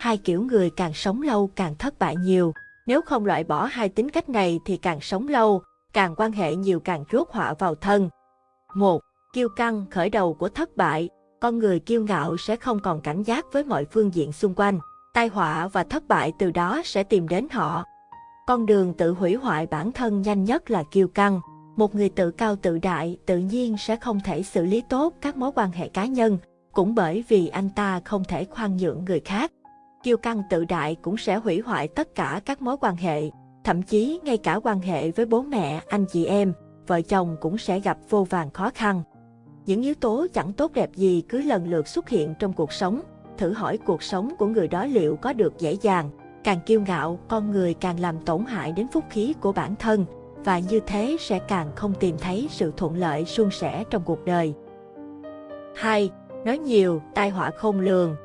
hai kiểu người càng sống lâu càng thất bại nhiều. Nếu không loại bỏ hai tính cách này thì càng sống lâu, càng quan hệ nhiều càng rốt họa vào thân. 1. Kiêu căng khởi đầu của thất bại, con người kiêu ngạo sẽ không còn cảnh giác với mọi phương diện xung quanh. Tai họa và thất bại từ đó sẽ tìm đến họ. Con đường tự hủy hoại bản thân nhanh nhất là kiêu căng. Một người tự cao tự đại tự nhiên sẽ không thể xử lý tốt các mối quan hệ cá nhân, cũng bởi vì anh ta không thể khoan nhượng người khác. Kiêu căng tự đại cũng sẽ hủy hoại tất cả các mối quan hệ, thậm chí ngay cả quan hệ với bố mẹ, anh chị em, vợ chồng cũng sẽ gặp vô vàng khó khăn. Những yếu tố chẳng tốt đẹp gì cứ lần lượt xuất hiện trong cuộc sống, thử hỏi cuộc sống của người đó liệu có được dễ dàng. Càng kiêu ngạo, con người càng làm tổn hại đến phúc khí của bản thân, và như thế sẽ càng không tìm thấy sự thuận lợi suôn sẻ trong cuộc đời. 2. Nói nhiều, tai họa không lường.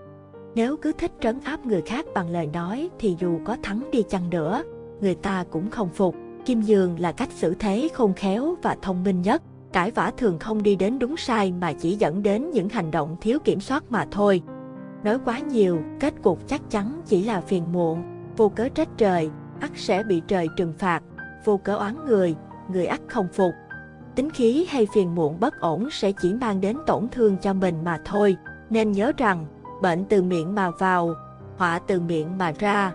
Nếu cứ thích trấn áp người khác bằng lời nói thì dù có thắng đi chăng nữa, người ta cũng không phục. Kim Dương là cách xử thế khôn khéo và thông minh nhất. Cãi vã thường không đi đến đúng sai mà chỉ dẫn đến những hành động thiếu kiểm soát mà thôi. Nói quá nhiều, kết cục chắc chắn chỉ là phiền muộn, vô cớ trách trời, ắt sẽ bị trời trừng phạt, vô cớ oán người, người ắt không phục. Tính khí hay phiền muộn bất ổn sẽ chỉ mang đến tổn thương cho mình mà thôi, nên nhớ rằng, bệnh từ miệng mà vào, họa từ miệng mà ra.